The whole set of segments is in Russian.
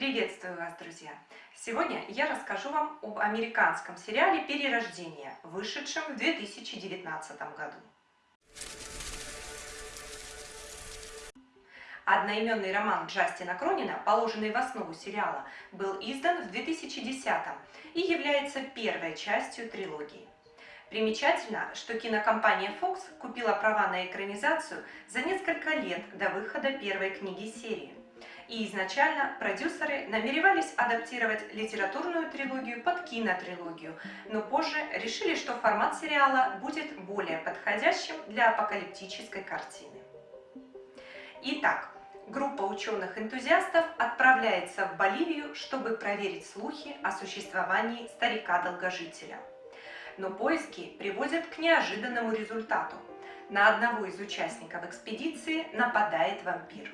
Приветствую вас, друзья! Сегодня я расскажу вам об американском сериале «Перерождение», вышедшем в 2019 году. Одноименный роман Джастина Кронина, положенный в основу сериала, был издан в 2010 и является первой частью трилогии. Примечательно, что кинокомпания Fox купила права на экранизацию за несколько лет до выхода первой книги серии и изначально продюсеры намеревались адаптировать литературную трилогию под кинотрилогию, но позже решили, что формат сериала будет более подходящим для апокалиптической картины. Итак, группа ученых-энтузиастов отправляется в Боливию, чтобы проверить слухи о существовании старика-долгожителя. Но поиски приводят к неожиданному результату. На одного из участников экспедиции нападает вампир.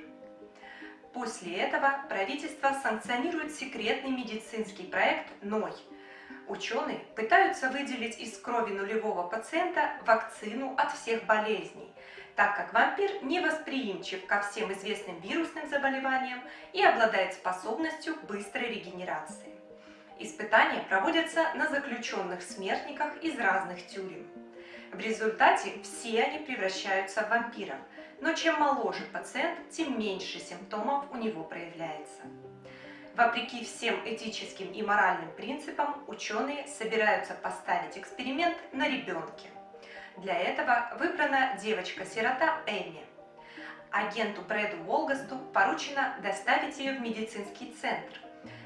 После этого правительство санкционирует секретный медицинский проект «НОЙ». Ученые пытаются выделить из крови нулевого пациента вакцину от всех болезней, так как вампир невосприимчив ко всем известным вирусным заболеваниям и обладает способностью быстрой регенерации. Испытания проводятся на заключенных смертниках из разных тюрем. В результате все они превращаются в вампиров – но чем моложе пациент, тем меньше симптомов у него проявляется. Вопреки всем этическим и моральным принципам, ученые собираются поставить эксперимент на ребенке. Для этого выбрана девочка-сирота Эми. Агенту Брэду Волгасту поручено доставить ее в медицинский центр.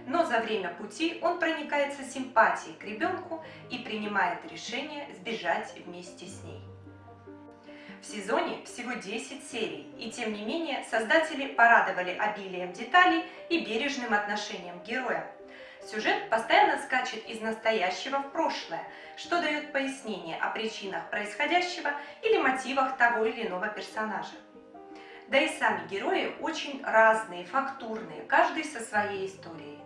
Но за время пути он проникается симпатией к ребенку и принимает решение сбежать вместе с ней. В сезоне всего 10 серий, и тем не менее создатели порадовали обилием деталей и бережным отношением к героям. Сюжет постоянно скачет из настоящего в прошлое, что дает пояснение о причинах происходящего или мотивах того или иного персонажа. Да и сами герои очень разные, фактурные, каждый со своей историей.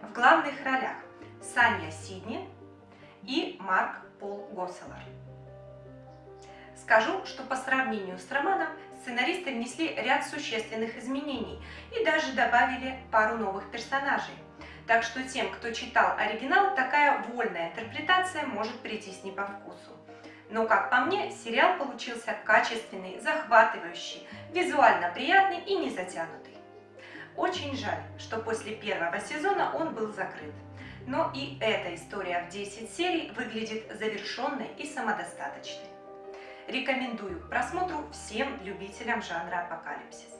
В главных ролях Саня Сидни и Марк Пол Госселар. Скажу, что по сравнению с романом сценаристы внесли ряд существенных изменений и даже добавили пару новых персонажей. Так что тем, кто читал оригинал, такая вольная интерпретация может прийтись не по вкусу. Но, как по мне, сериал получился качественный, захватывающий, визуально приятный и не затянутый. Очень жаль, что после первого сезона он был закрыт. Но и эта история в 10 серий выглядит завершенной и самодостаточной. Рекомендую к просмотру всем любителям жанра апокалипсис.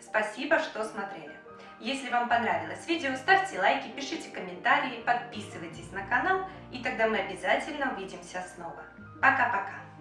Спасибо, что смотрели. Если вам понравилось видео, ставьте лайки, пишите комментарии, подписывайтесь на канал, и тогда мы обязательно увидимся снова. Пока-пока!